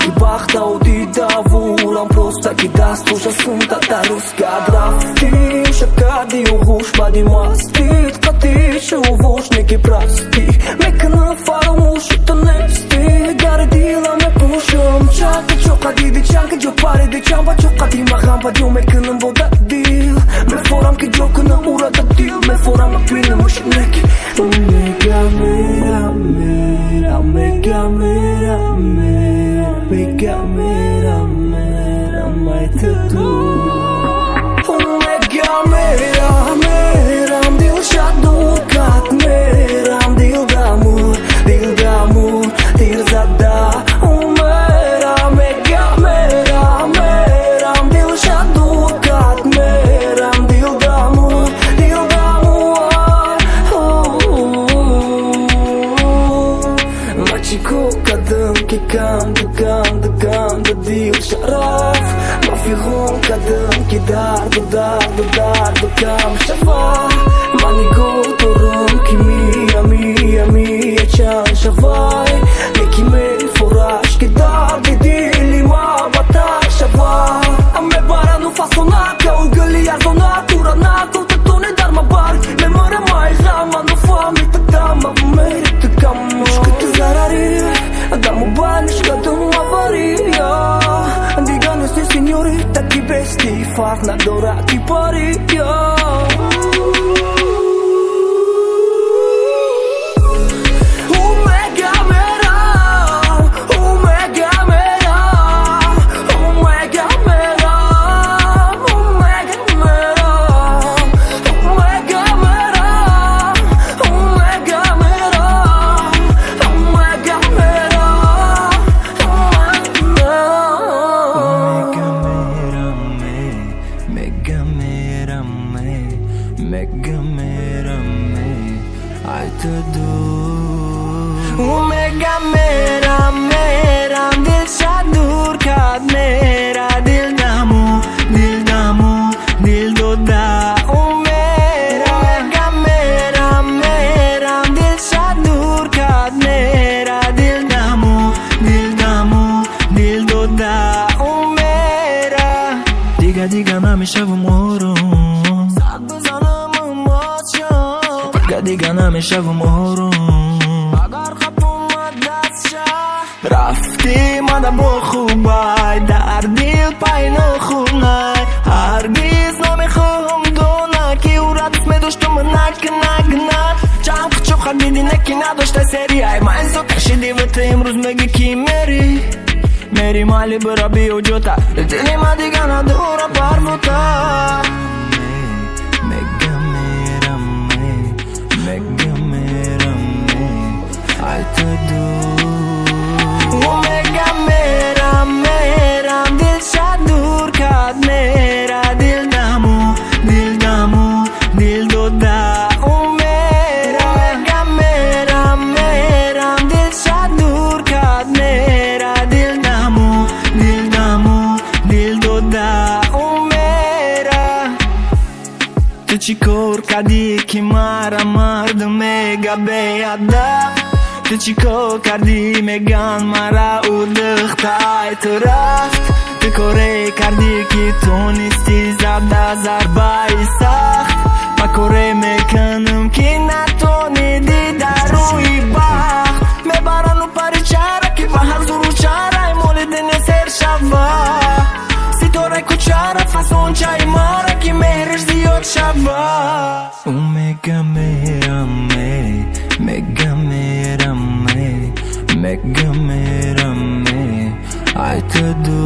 ки вақтаву дидавурам просто ки дастуша сунта дарус гад рафтим шаб кардию гӯш баъди мастид қатишу вошне ки простӣ мекунам фаромӯшу ту нестӣ гари дила мепӯшам чака чоқа диди чака ҷо париди чамба чоқа дима ғамба ҷо мекунам вода дил. Мефорам ки ҷо куна урада дил. Мефорам аквина мушинеки Çiko kadın ki kandı kandı kandı değil şaraf Mafihon kadın ki dardı dardı dardı kam şafa Mani gotorum ki mi ya mi mi ya çan şafay Ne ki me foraş ki dardı değil ima fasona ka ugali yardona turana kota φάχνα τώρα τι mega mera me i to do. Mega mera mera dil sa dur ka که دیگه نمیشه و مهرون اگر خب اومد دستشه رفتی مده با خوبای در دل پایین خونای هرگیز نمیخوام دونه که او رد میداشتم نک نک نک چند کچو خد دیدی نکی نداشته سری ای من زود شدی و تو امروز میگی کی میری میری مالی برا بیو جوتا دلی من دیگه ندورم پرموتا қайта дур ӯ мега мерам мерам дилшад дур кард мера дилдаму дилдаму дил дода ӯ мера мега мерам мерам дилшад дур кард мера дилдаму дилдаму дил дода ӯ мера ту чӣ кор кадӣ ки мара мардум мега беадаб ту чӣ кор кардӣ меган мара ӯ дыхтай ту рафт ту коре кардӣ ки ту нистӣ зарда зарбаи сахт. Ма коре мекунам ки натонидӣ дар рӯи бахт. Мебарану пари чара ки ба ҳар зуру чараи моли дини сер шава. Ситораи кӯчара фасончаи мара ки меҳриш зиёд шава. മെഗമേ രമേ മെഗമേ രമേ മെഗമേ രമേ ആയതൂ